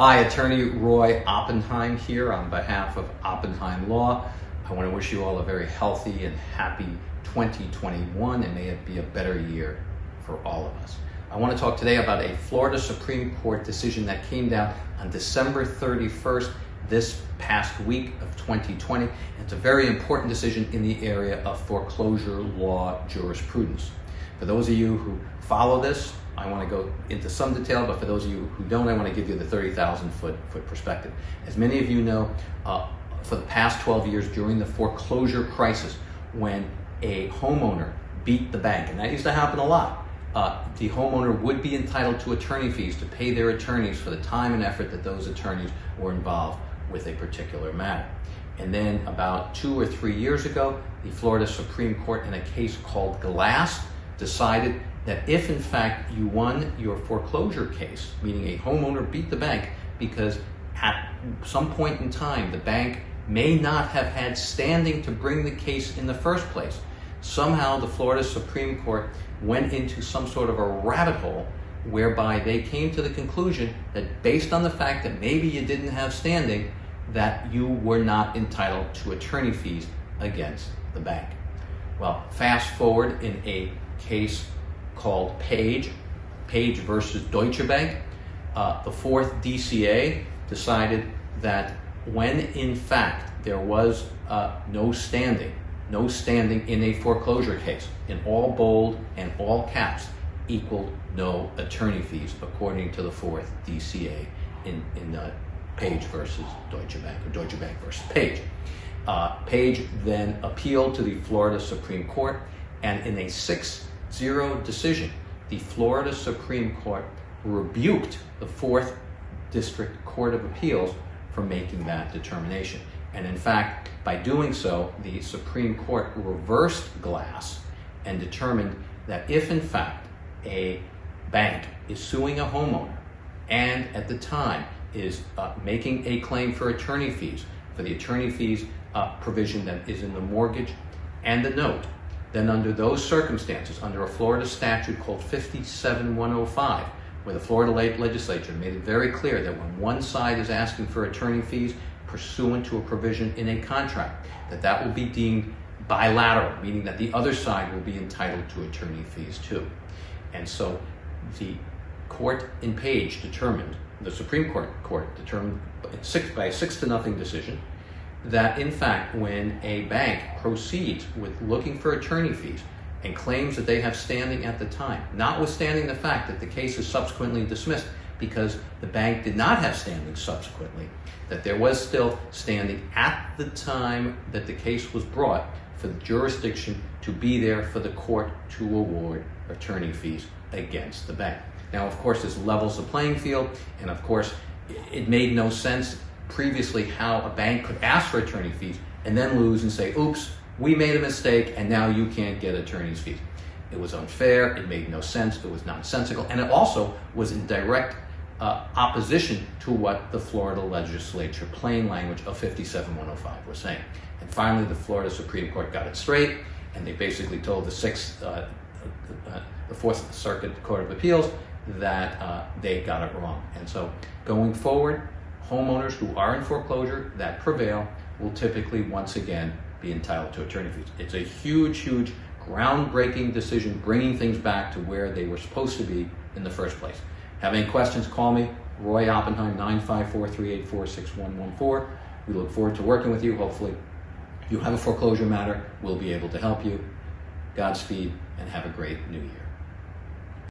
Hi, attorney Roy Oppenheim here on behalf of Oppenheim Law. I want to wish you all a very healthy and happy 2021 and may it be a better year for all of us. I want to talk today about a Florida Supreme Court decision that came down on December 31st this past week of 2020. It's a very important decision in the area of foreclosure law jurisprudence. For those of you who follow this, I want to go into some detail, but for those of you who don't, I want to give you the 30,000 foot, foot perspective. As many of you know, uh, for the past 12 years during the foreclosure crisis, when a homeowner beat the bank, and that used to happen a lot, uh, the homeowner would be entitled to attorney fees to pay their attorneys for the time and effort that those attorneys were involved with a particular matter. And then about two or three years ago, the Florida Supreme Court in a case called Glass decided that if in fact you won your foreclosure case, meaning a homeowner beat the bank because at some point in time the bank may not have had standing to bring the case in the first place. Somehow the Florida Supreme Court went into some sort of a rabbit hole whereby they came to the conclusion that based on the fact that maybe you didn't have standing, that you were not entitled to attorney fees against the bank. Well, fast forward in a case called Page, Page versus Deutsche Bank. Uh, the fourth DCA decided that when in fact there was uh, no standing, no standing in a foreclosure case, in all bold and all caps, equaled no attorney fees, according to the fourth DCA in, in uh, Page versus Deutsche Bank, or Deutsche Bank versus Page. Uh, Page then appealed to the Florida Supreme Court, and in a 6-0 decision, the Florida Supreme Court rebuked the 4th District Court of Appeals for making that determination. And in fact, by doing so, the Supreme Court reversed Glass and determined that if in fact a bank is suing a homeowner and at the time is uh, making a claim for attorney fees, for the attorney fees uh, provision that is in the mortgage and the note, then under those circumstances, under a Florida statute called 57105, where the Florida legislature made it very clear that when one side is asking for attorney fees pursuant to a provision in a contract, that that will be deemed bilateral, meaning that the other side will be entitled to attorney fees too. And so the court in Page determined, the Supreme Court court determined six, by a six to nothing decision that in fact when a bank proceeds with looking for attorney fees and claims that they have standing at the time, notwithstanding the fact that the case is subsequently dismissed because the bank did not have standing subsequently, that there was still standing at the time that the case was brought for the jurisdiction to be there for the court to award attorney fees against the bank. Now, of course, this levels the playing field, and of course, it made no sense previously how a bank could ask for attorney fees and then lose and say, oops, we made a mistake and now you can't get attorney's fees. It was unfair, it made no sense, it was nonsensical, and it also was in direct uh, opposition to what the Florida legislature, plain language of 57105 was saying. And finally, the Florida Supreme Court got it straight, and they basically told the Sixth, uh, uh, the Fourth Circuit Court of Appeals that uh, they got it wrong. And so going forward, homeowners who are in foreclosure that prevail will typically once again be entitled to attorney fees. It's a huge, huge, groundbreaking decision bringing things back to where they were supposed to be in the first place. Have any questions, call me, Roy Oppenheim, 954-384-6114. We look forward to working with you. Hopefully, you have a foreclosure matter, we'll be able to help you. Godspeed, and have a great new year.